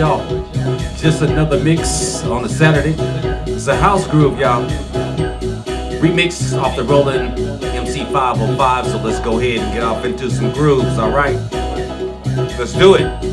Y'all, just another mix on a Saturday. It's a house groove, y'all. Remix off the Roland MC 505, so let's go ahead and get off into some grooves, alright? Let's do it.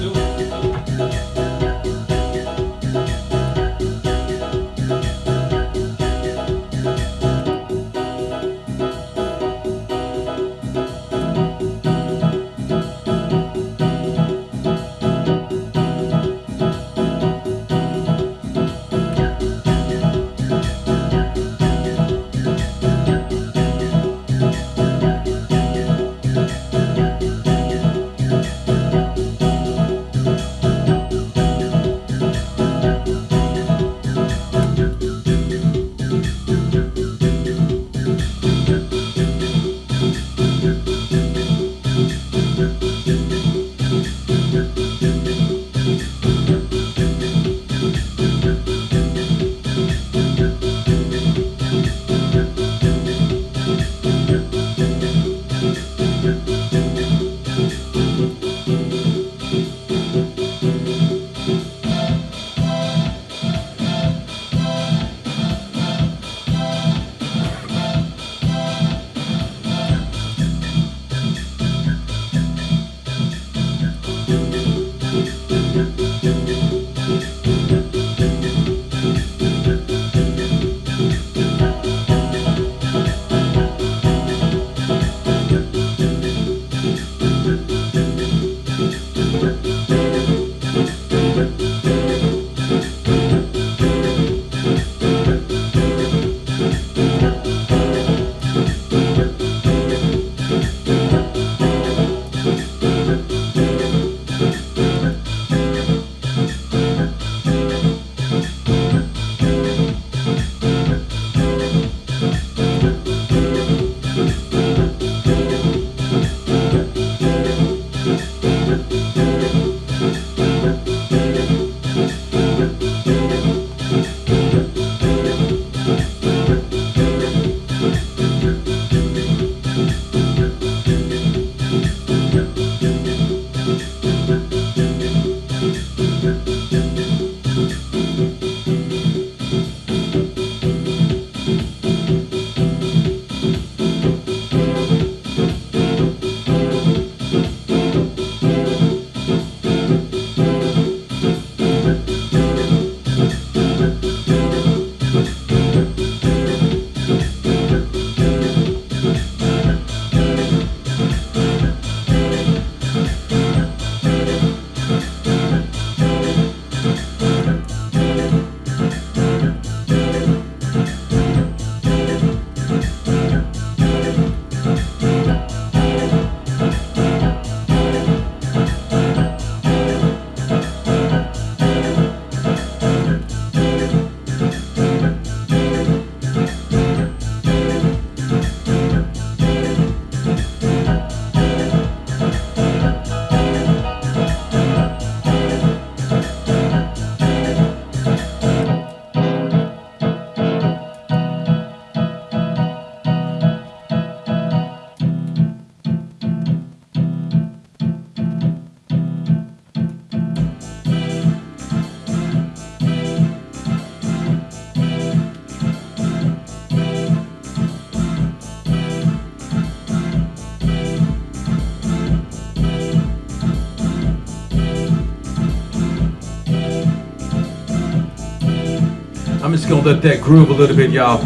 I'm just gonna let that groove a little bit, y'all.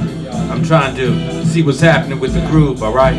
I'm trying to see what's happening with the groove, all right?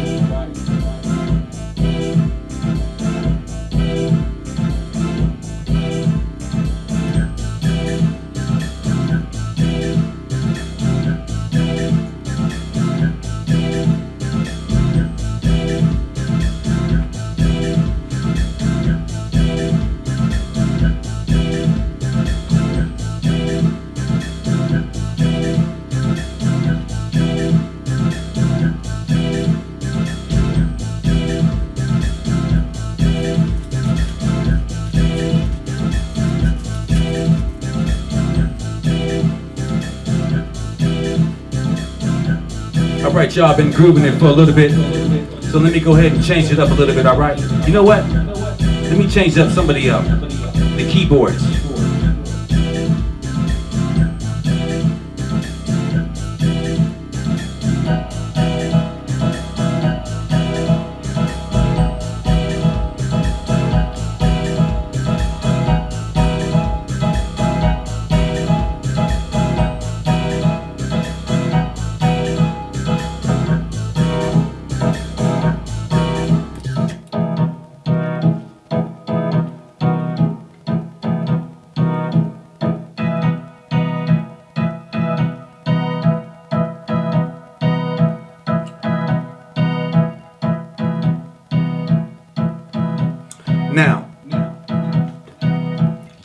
Right, y'all been grooving it for a little bit. So let me go ahead and change it up a little bit, all right? You know what? Let me change up some of the, uh, the keyboards.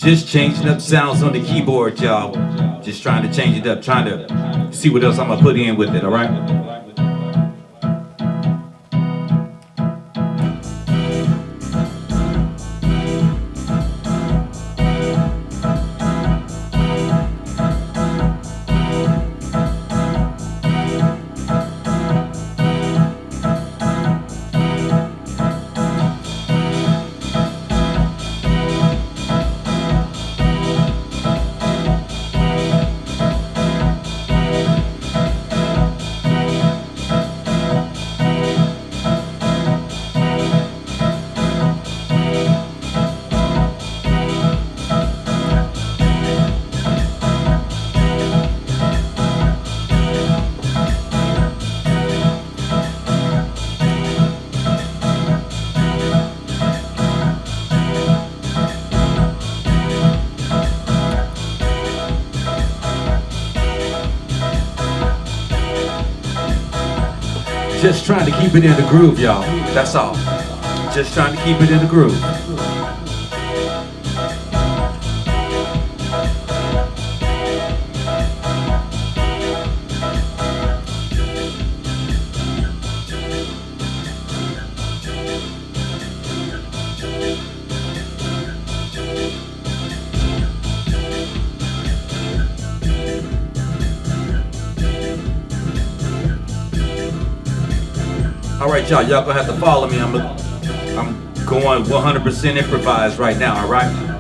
Just changing up sounds on the keyboard, y'all. Just trying to change it up, trying to see what else I'm gonna put in with it, all Just trying to keep it in the groove, y'all. That's all. Just trying to keep it in the groove. All right, y'all. Y'all gonna have to follow me. I'm, I'm going 100% improvised right now. All right.